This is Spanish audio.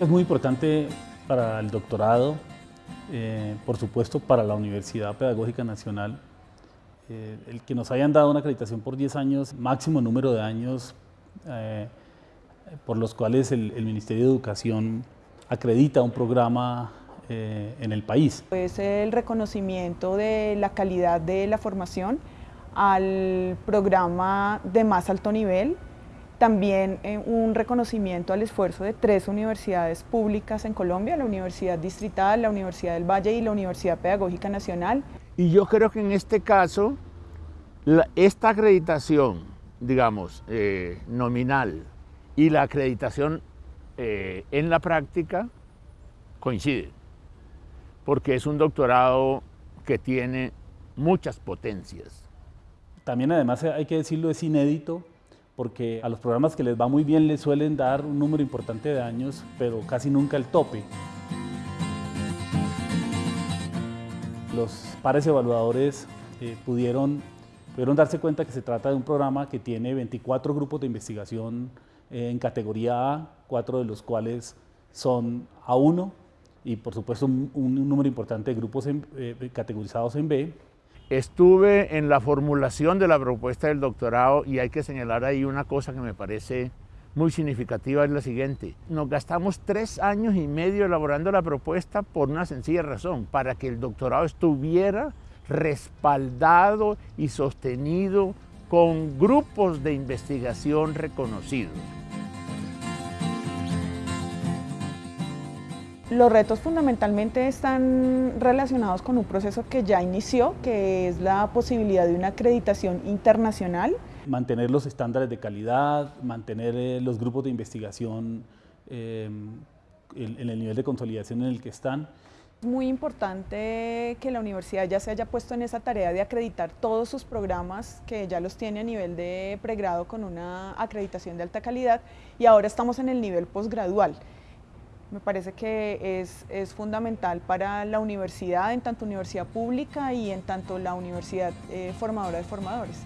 Es muy importante para el doctorado, eh, por supuesto para la Universidad Pedagógica Nacional, eh, el que nos hayan dado una acreditación por 10 años, máximo número de años eh, por los cuales el, el, Ministerio de Educación acredita un programa en el país. Es el reconocimiento de la calidad de la formación al programa de más alto nivel, también eh, un reconocimiento al esfuerzo de tres universidades públicas en Colombia, la Universidad Distrital, la Universidad del Valle y la Universidad Pedagógica Nacional. Y yo creo que en este caso, esta acreditación, digamos, eh, nominal y la acreditación eh, en la práctica coinciden, porque es un doctorado que tiene muchas potencias. También además hay que decirlo, es inédito porque a los programas que les va muy bien les suelen dar un número importante de años, pero casi nunca el tope. Los pares evaluadores eh, pudieron, darse cuenta que se trata de un programa que tiene 24 grupos de investigación eh, en categoría A, cuatro de los cuales son A1 y por supuesto un, número importante de grupos eh, categorizados en B Estuve en la formulación de la propuesta del doctorado y hay que señalar ahí una cosa que me parece muy significativa, es la siguiente. Nos gastamos tres años y medio elaborando la propuesta por una sencilla razón, para que el doctorado estuviera respaldado y sostenido con grupos de investigación reconocidos. Los retos fundamentalmente están relacionados con un proceso que ya inició, que es la posibilidad de una acreditación internacional. Mantener los estándares de calidad, mantener eh, los grupos de investigación em, en, el nivel de consolidación en el que están. Es muy importante que la universidad ya se haya puesto en esa tarea de acreditar todos sus programas, que ya los tiene a nivel de pregrado con una acreditación de alta calidad y ahora estamos en el nivel posgradual. Me parece que es, es, fundamental para la universidad, en tanto universidad pública y en tanto la universidad eh, formadora de formadores.